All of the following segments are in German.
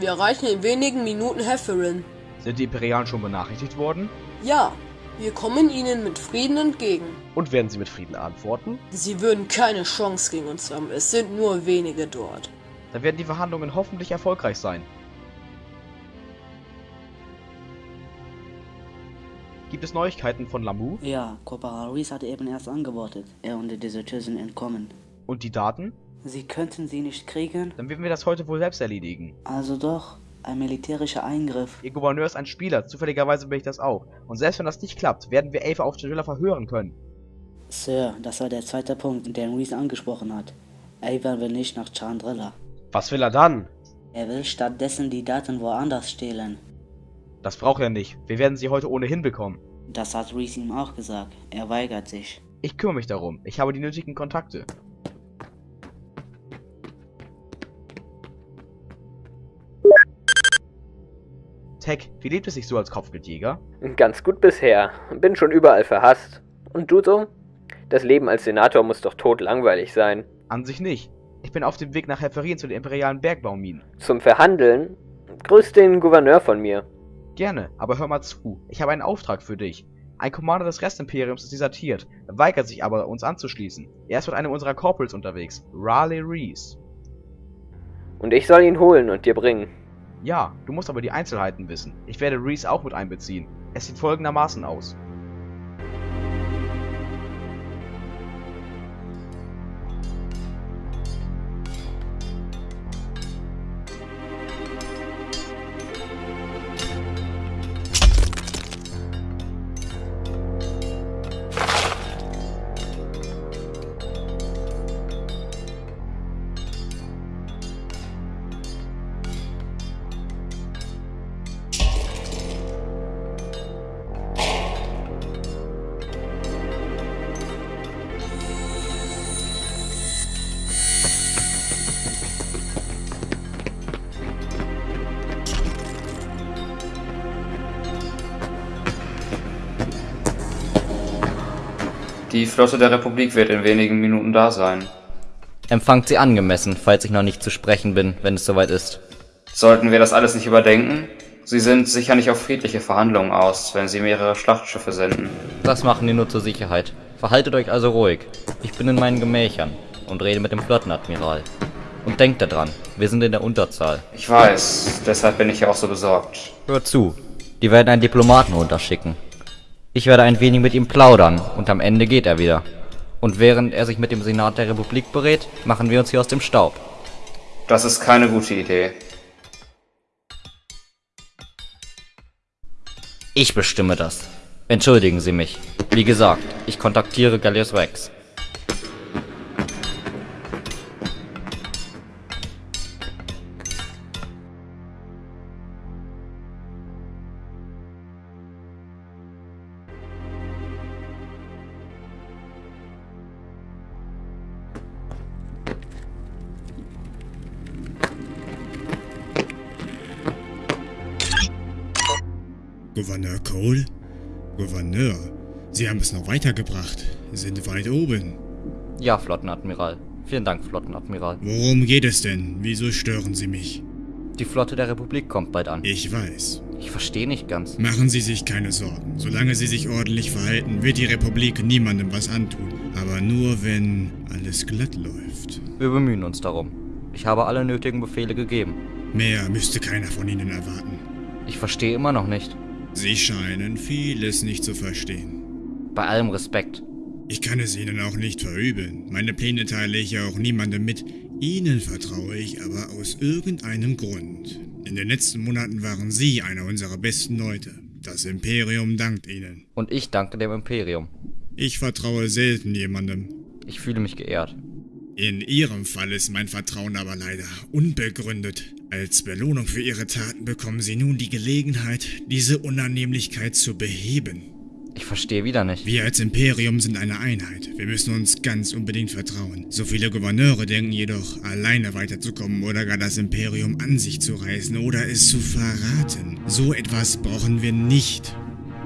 erreichen in wenigen Minuten Hefferin. Sind die Imperialen schon benachrichtigt worden? Ja, wir kommen ihnen mit Frieden entgegen. Und werden sie mit Frieden antworten? Sie würden keine Chance gegen uns haben, es sind nur wenige dort. Dann werden die Verhandlungen hoffentlich erfolgreich sein. Gibt es Neuigkeiten von Lamu? Ja, Corporal Reese hat eben erst angewortet. Er und die Deserteur sind entkommen. Und die Daten? Sie könnten sie nicht kriegen? Dann werden wir das heute wohl selbst erledigen. Also doch, ein militärischer Eingriff. Ihr Gouverneur ist ein Spieler, zufälligerweise bin ich das auch. Und selbst wenn das nicht klappt, werden wir Ava auf Chandrilla verhören können. Sir, das war der zweite Punkt, den Reese angesprochen hat. Ava will nicht nach Chandrilla. Was will er dann? Er will stattdessen die Daten woanders stehlen. Das braucht er nicht. Wir werden sie heute ohnehin bekommen. Das hat Reese ihm auch gesagt. Er weigert sich. Ich kümmere mich darum. Ich habe die nötigen Kontakte. Tech, wie lebt es sich so als Kopfgeldjäger? Ganz gut bisher. Bin schon überall verhasst. Und du so? Das Leben als Senator muss doch totlangweilig sein. An sich nicht. Ich bin auf dem Weg nach Heferin zu den imperialen Bergbauminen. Zum Verhandeln? Grüß den Gouverneur von mir. Gerne, aber hör mal zu. Ich habe einen Auftrag für dich. Ein Commander des Restimperiums ist desertiert, weigert sich aber, uns anzuschließen. Er ist mit einem unserer Corporals unterwegs, Raleigh Reese. Und ich soll ihn holen und dir bringen. Ja, du musst aber die Einzelheiten wissen. Ich werde Reese auch mit einbeziehen. Es sieht folgendermaßen aus. Die Flotte der Republik wird in wenigen Minuten da sein. Empfangt sie angemessen, falls ich noch nicht zu sprechen bin, wenn es soweit ist. Sollten wir das alles nicht überdenken? Sie sind sicher nicht auf friedliche Verhandlungen aus, wenn sie mehrere Schlachtschiffe senden. Das machen die nur zur Sicherheit. Verhaltet euch also ruhig. Ich bin in meinen Gemächern und rede mit dem Flottenadmiral. Und denkt daran, wir sind in der Unterzahl. Ich weiß, deshalb bin ich ja auch so besorgt. Hört zu, die werden einen Diplomaten runterschicken. Ich werde ein wenig mit ihm plaudern und am Ende geht er wieder. Und während er sich mit dem Senat der Republik berät, machen wir uns hier aus dem Staub. Das ist keine gute Idee. Ich bestimme das. Entschuldigen Sie mich. Wie gesagt, ich kontaktiere Gallius Rex. Gouverneur Cole? Gouverneur, Sie haben es noch weitergebracht. Sind weit oben. Ja, Flottenadmiral. Vielen Dank, Flottenadmiral. Worum geht es denn? Wieso stören Sie mich? Die Flotte der Republik kommt bald an. Ich weiß. Ich verstehe nicht ganz. Machen Sie sich keine Sorgen. Solange Sie sich ordentlich verhalten, wird die Republik niemandem was antun. Aber nur, wenn alles glatt läuft. Wir bemühen uns darum. Ich habe alle nötigen Befehle gegeben. Mehr müsste keiner von Ihnen erwarten. Ich verstehe immer noch nicht. Sie scheinen vieles nicht zu verstehen. Bei allem Respekt. Ich kann es Ihnen auch nicht verübeln. Meine Pläne teile ich ja auch niemandem mit. Ihnen vertraue ich aber aus irgendeinem Grund. In den letzten Monaten waren Sie einer unserer besten Leute. Das Imperium dankt Ihnen. Und ich danke dem Imperium. Ich vertraue selten jemandem. Ich fühle mich geehrt. In Ihrem Fall ist mein Vertrauen aber leider unbegründet. Als Belohnung für Ihre Taten bekommen Sie nun die Gelegenheit, diese Unannehmlichkeit zu beheben. Ich verstehe wieder nicht. Wir als Imperium sind eine Einheit. Wir müssen uns ganz unbedingt vertrauen. So viele Gouverneure denken jedoch, alleine weiterzukommen oder gar das Imperium an sich zu reißen oder es zu verraten. So etwas brauchen wir nicht.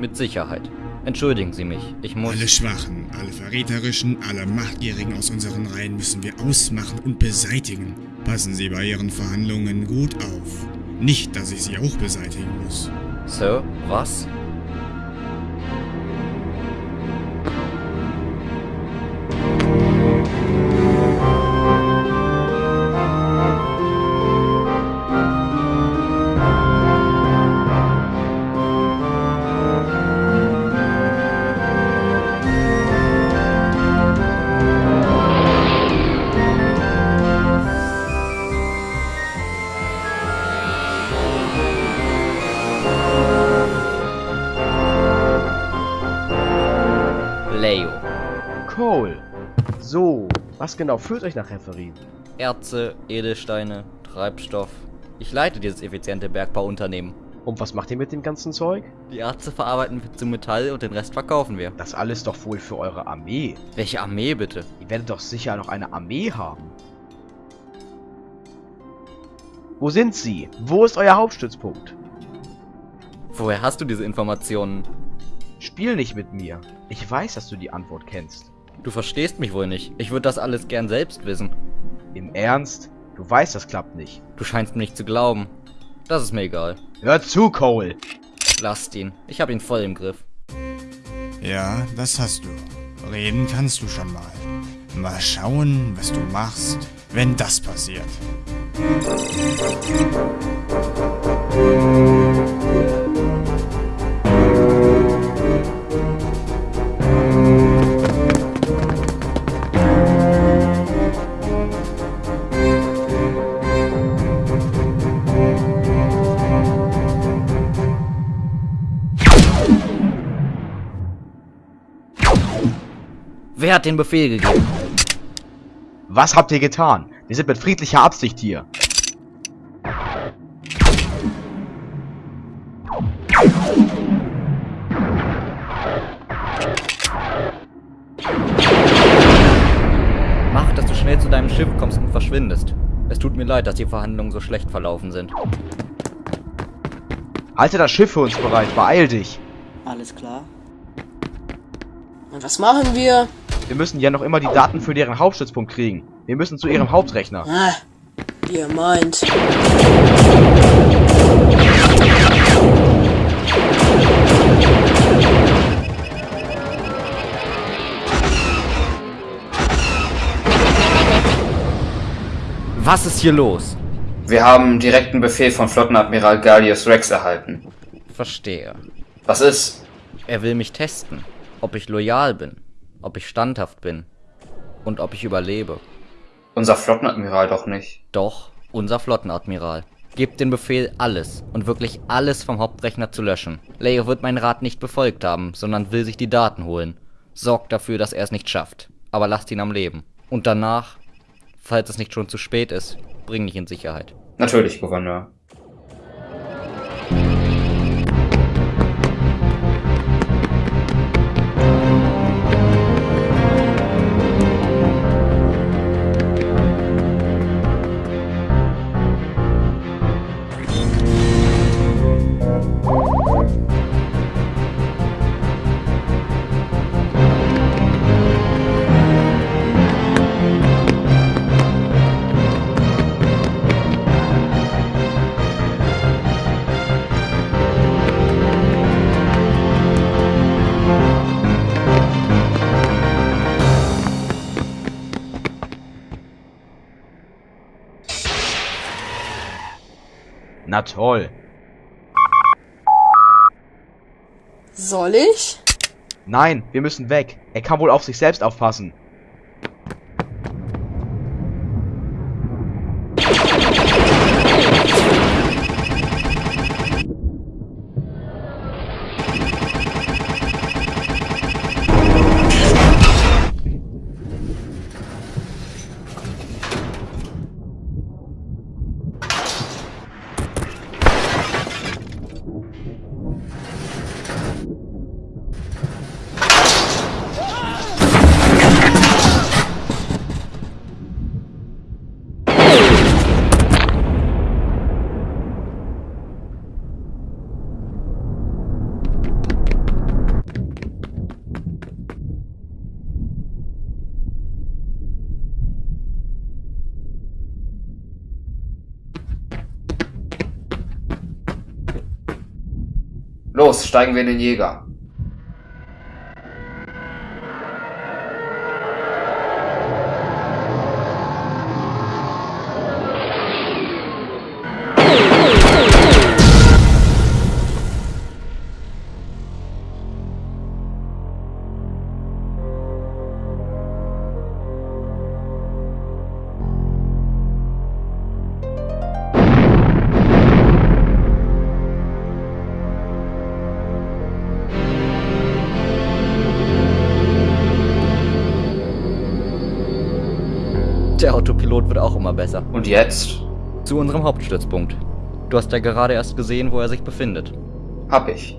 Mit Sicherheit. Entschuldigen Sie mich. Ich muss... Alle Schwachen, alle Verräterischen, alle Machtgierigen aus unseren Reihen müssen wir ausmachen und beseitigen. Passen Sie bei Ihren Verhandlungen gut auf. Nicht, dass ich sie auch beseitigen muss. Sir, was? Leo. Cole. So, was genau führt euch nach Referin? Erze, Edelsteine, Treibstoff. Ich leite dieses effiziente Bergbauunternehmen. Und was macht ihr mit dem ganzen Zeug? Die Erze verarbeiten wir zu Metall und den Rest verkaufen wir. Das alles doch wohl für eure Armee. Welche Armee bitte? Ihr werdet doch sicher noch eine Armee haben. Wo sind sie? Wo ist euer Hauptstützpunkt? Woher hast du diese Informationen? Spiel nicht mit mir. Ich weiß, dass du die Antwort kennst. Du verstehst mich wohl nicht. Ich würde das alles gern selbst wissen. Im Ernst? Du weißt, das klappt nicht. Du scheinst mir nicht zu glauben. Das ist mir egal. Hör zu, Cole! Lasst ihn. Ich habe ihn voll im Griff. Ja, das hast du. Reden kannst du schon mal. Mal schauen, was du machst, wenn das passiert. Wer hat den Befehl gegeben? Was habt ihr getan? Wir sind mit friedlicher Absicht hier. Mach, dass du schnell zu deinem Schiff kommst und verschwindest. Es tut mir leid, dass die Verhandlungen so schlecht verlaufen sind. Halte das Schiff für uns bereit. Beeil dich. Alles klar? Und was machen wir? Wir müssen ja noch immer die Daten für deren Hauptstützpunkt kriegen. Wir müssen zu ihrem Hauptrechner. Ah, ihr meint. Was ist hier los? Wir haben direkten Befehl von Flottenadmiral Gallius Rex erhalten. Verstehe. Was ist? Er will mich testen. Ob ich loyal bin. Ob ich standhaft bin. Und ob ich überlebe. Unser Flottenadmiral doch nicht. Doch, unser Flottenadmiral. Gebt den Befehl, alles und wirklich alles vom Hauptrechner zu löschen. Leo wird meinen Rat nicht befolgt haben, sondern will sich die Daten holen. Sorgt dafür, dass er es nicht schafft. Aber lasst ihn am Leben. Und danach, falls es nicht schon zu spät ist, bring mich in Sicherheit. Natürlich, Gouverneur. Na toll. Soll ich? Nein, wir müssen weg. Er kann wohl auf sich selbst aufpassen. Steigen wir in den Jäger. Der Autopilot wird auch immer besser. Und jetzt? Zu unserem Hauptstützpunkt. Du hast ja gerade erst gesehen, wo er sich befindet. Hab ich.